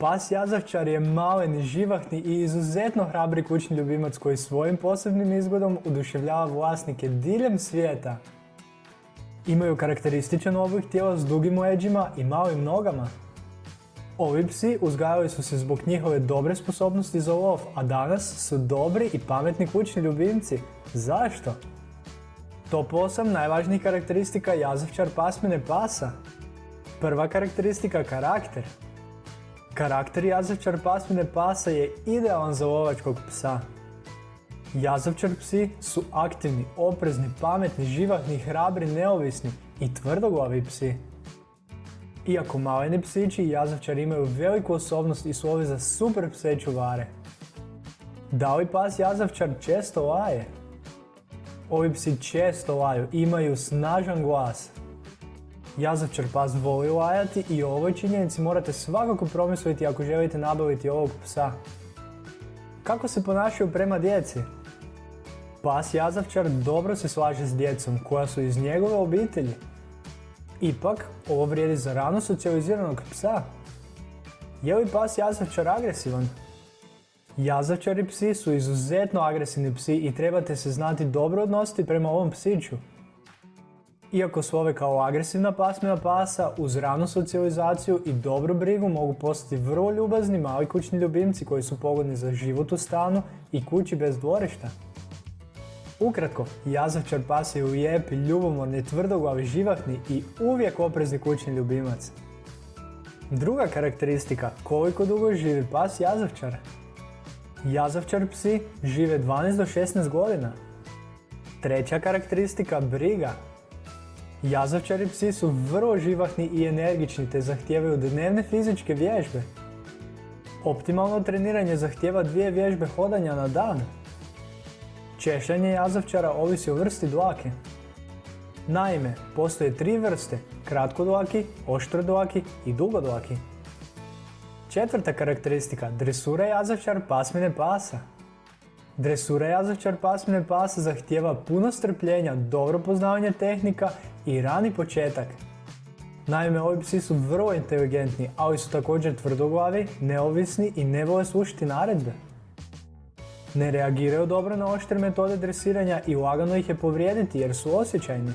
Pas jazavčar je malen, živahni i izuzetno hrabri kućni ljubimac koji svojim posebnim izgledom uduševljava vlasnike diljem svijeta. Imaju karakterističan oblik tijela s dugim leđima i malim nogama. Ovi psi uzgajali su se zbog njihove dobre sposobnosti za lov, a danas su dobri i pametni kućni ljubimci. Zašto? Top 8 najvažnijih karakteristika jazavčar pasmine pasa. Prva karakteristika karakter. Karakter jazavčar pasmine pasa je idealan za lovačkog psa. Jazavčar psi su aktivni, oprezni, pametni, živahni, hrabri, neovisni i tvrdoglavi psi. Iako maleni psići i jazavčar imaju veliku osobnost i slove za super pse čuvare. Da li pas jazavčar često laje? Ovi psi često laju, imaju snažan glas. Jazavčar pas voli lajati i o ovoj činjenici morate svakako promisliti ako želite nabaviti ovog psa. Kako se ponašaju prema djeci? Pas jazavčar dobro se slaže s djecom koja su iz njegove obitelji. Ipak, ovo vrijedi za rano socijaliziranog psa. Je li pas jazavčar agresivan? Jazavčari psi su izuzetno agresivni psi i trebate se znati dobro odnositi prema ovom psiću. Iako slove kao agresivna pasmina pasa, uz ranu socijalizaciju i dobru brigu mogu postati vrlo ljubazni mali kućni ljubimci koji su pogodni za život u stanu i kući bez dvorišta. Ukratko, jazavčar pas je lijepi, ljubomorni, tvrdoglavi, živahni i uvijek oprezni kućni ljubimac. Druga karakteristika, koliko dugo živi pas jazavčar? Jazavčar psi žive 12 do 16 godina. Treća karakteristika, briga. Jazavčari psi su vrlo živahni i energični te zahtijevaju dnevne fizičke vježbe. Optimalno treniranje zahtijeva dvije vježbe hodanja na dan. Češljanje jazavčara ovisi o vrsti dlake. Naime, postoje tri vrste, kratkodlaki, oštrodlaki i dugodlaki. Četvrta karakteristika, dresura jazavčar pasmine pasa. Dresura jazavčar pasmine pasa zahtijeva puno strpljenja, dobro poznavanje tehnika i rani početak. Naime, ovi psi su vrlo inteligentni, ali su također tvrdoglavi, neovisni i ne vole slušati naredbe. Ne reagiraju dobro na oštre metode dresiranja i lagano ih je povrijediti jer su osjećajni.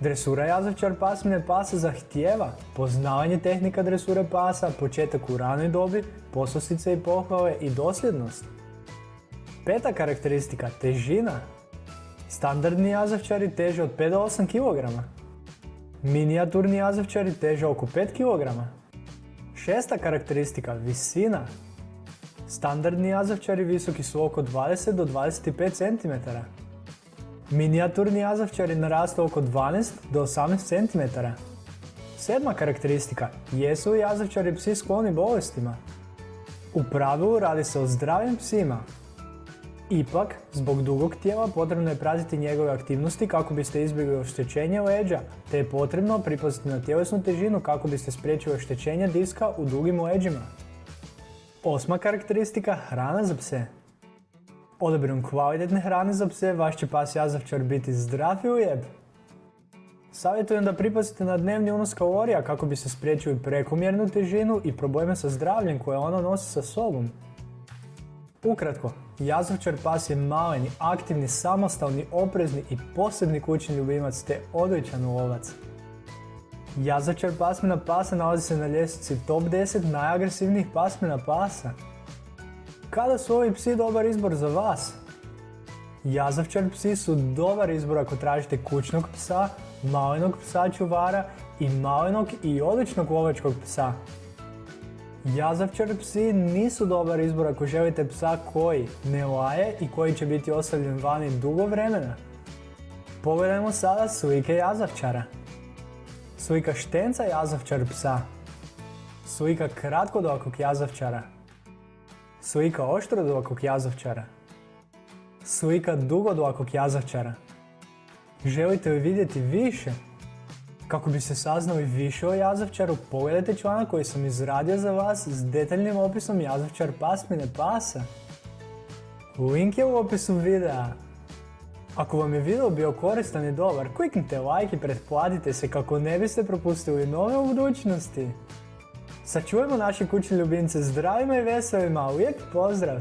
Dresura jazavčar pasmine pasa zahtijeva poznavanje tehnika dresure pasa, početak u ranoj dobi, poslosice i pohvale i dosljednost. Peta karakteristika, težina. Standardni jazavčari teže od 5 do 8 kg. Minijaturni jazavčari teže oko 5 kg. Šesta karakteristika, visina. Standardni jazavčari visoki su oko 20 do 25 cm. Minijaturni jazavčari narastu oko 12 do 18 cm. Sedma karakteristika, jesu jazavčari psi skloni bolestima? U pravilu radi se o zdravim psima. Ipak, zbog dugog tijela potrebno je pratiti njegove aktivnosti kako biste izbjegli oštećenje leđa, te je potrebno pripaziti na tjelesnu težinu kako biste spriječili oštećenje diska u dugim leđima. Osma karakteristika, hrana za pse. Odabirom kvalitetne hrane za pse, vaš će pas jazavčar biti zdrav i lijep. Savjetujem da pripazite na dnevni unos kalorija kako bi se spriječili prekomjernu težinu i probleme sa zdravljem koje ono nosi sa sobom. Ukratko, jazavčar pas je maleni, aktivni, samostalni, oprezni i posebni kućni ljubimac te odličan lovac. Jazavčar pasmina pasa nalazi se na ljestvici top 10 najagresivnijih pasmina pasa. Kada su ovi psi dobar izbor za vas? Jazavčar psi su dobar izbor ako tražite kućnog psa, malenog psa čuvara i malenog i odličnog lovačkog psa. Jazavčar psi nisu dobar izbor ako želite psa koji ne laje i koji će biti ostavljen vani dugo vremena. Pogledajmo sada slike jazavčara. Slika štenca jazavčar psa. Slika kratkodokog jazavčara. Slika oštrodokog jazavčara. Slika dugodlakog jazavčara. Želite li vidjeti više? Kako bi se saznali više o jazavčaru, pogledajte članak koji sam izradio za vas s detaljnim opisom jazavčar pasmine pasa. Link je u opisu videa. Ako vam je video bio koristan i dobar, kliknite like i pretplatite se kako ne biste propustili nove u budućnosti. Sačuvajmo naše kućne ljubimce zdravima i veselima. Uvijek pozdrav!